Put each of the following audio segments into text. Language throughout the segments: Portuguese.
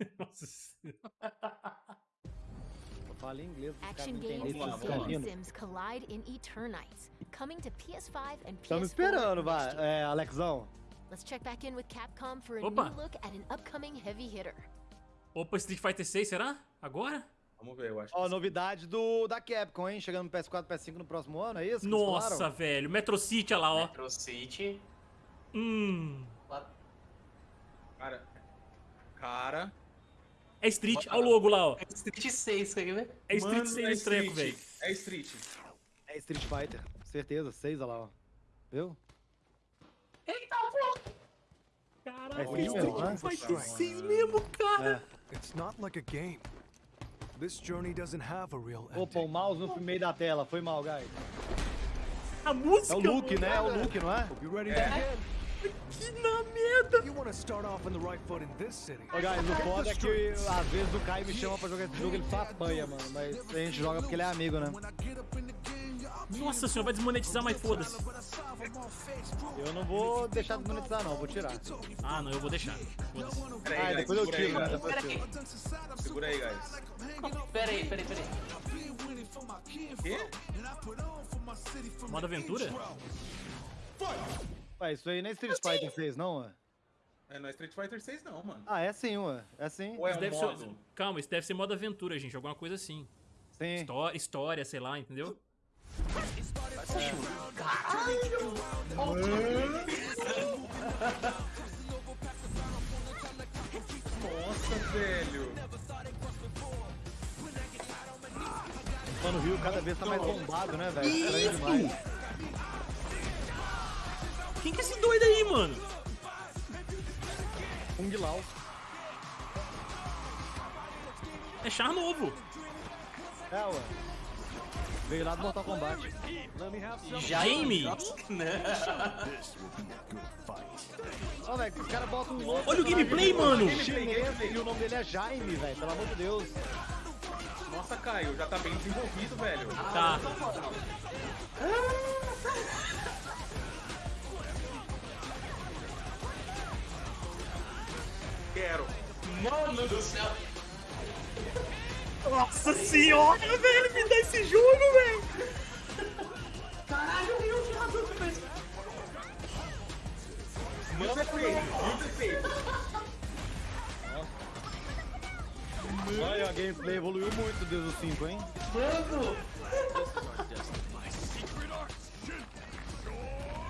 Nossa senhora. Eu falo em inglês, Action games carinos. sims collide in Eternites, coming to PS5 and PS4. Estamos esperando, vai. É, Alexão. Let's check back in with Capcom for a Opa. new look at an upcoming heavy hitter. Opa, Street Fighter 6, será? Agora? Vamos ver, eu acho Ó, que novidade do, da Capcom, hein? Chegando no PS4, PS5 no próximo ano, é isso? Nossa, velho. Metro City, olha lá, ó. Metro City. Hum. Cara. Cara. É Street, olha o logo lá, ó. Street 6, quer ver? É Street Mano, 6 é esse treco, velho. É Street. É Street Fighter, certeza. Seis, olha lá, ó. Viu? Eita, pô! Caraca, É é Street Fighter 6 mesmo, cara. É. It's not like a game. This journey doesn't have a real Opa, o ending. mouse no meio da tela. Foi mal, guys. A É música, o Luke, né? É o Luke, não é? You ready to begin? Que na merda. You want to start off on the right foot in this city. Ô, guys, o foda é que às vezes o Caio me chama pra jogar esse jogo, ele só apanha, mano. Mas a gente joga porque ele é amigo, né? Nossa senhora, vai desmonetizar, mas foda-se. Eu não vou deixar de monetizar, não. Vou tirar. Ah, não, eu vou deixar. Foda-se. Ah, depois eu tiro, né? guys. Depois eu Pera tiro. Segura aí, guys. pera aí, pera aí, pera aí. Quê? Modo aventura? Ué, isso aí nem Street Fighter 6, não, ué? É, não é Street Fighter 6 não, mano. Ah, é sim, ué. É sim. Ou é Isso um modo? ser... Calma, isso deve ser modo aventura, gente. Alguma coisa assim. Sim. História, história, sei lá, entendeu? Nossa, velho. Mano, o Rio cada vez tá mais bombado, né, velho? Demais. Quem que é esse doido aí, mano? Kung Lao. É char novo. É, ué. Veio lá do Mortal Kombat. Jaime. Ó, velho, os caras botam um outro Olha o gameplay, mano. chinês e o nome dele é Jaime, velho. Pelo amor de Deus. Nossa, Caio, já tá bem desenvolvido, velho. Tá. Quero. Mano do céu. Nossa senhora, velho, me dá esse jogo, velho. Caralho, eu vi o jogador fez. Muito efeito, muito efeito. Olha, a gameplay evoluiu muito desde o 5, hein? Mano!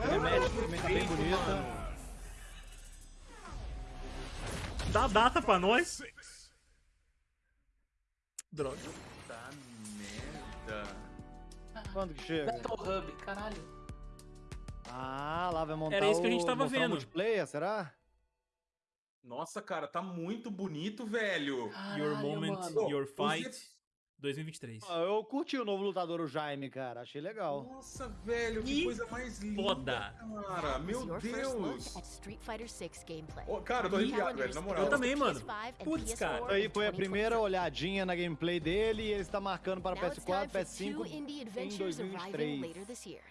A cinemática também tá bem bonita. Dá data pra nós. Droga. Tá merda. Quando que chega? Battle Hub, caralho. Ah, lá vai montar Era isso que a gente o- tava o vendo. multiplayer, será? Nossa, cara, tá muito bonito, velho. Your Caralho, Moment, mano. Your Os Fight efe- 2023. Ah, Eu curti o novo lutador, o Jaime, cara. Achei legal. Nossa, velho, que Que coisa mais linda. foda. Cara, meu Deus. at Street Fighter 6 gameplay. Ô, cara, eu tô arrepiado, velho, na moral. Eu também, mano. PS5 and Putz, cara. PS4 Isso aí foi a 2023. primeira olhadinha na gameplay dele e ele está marcando para Now it's time PS4, for PS5 two indie em adventures arriving 2023. later this year.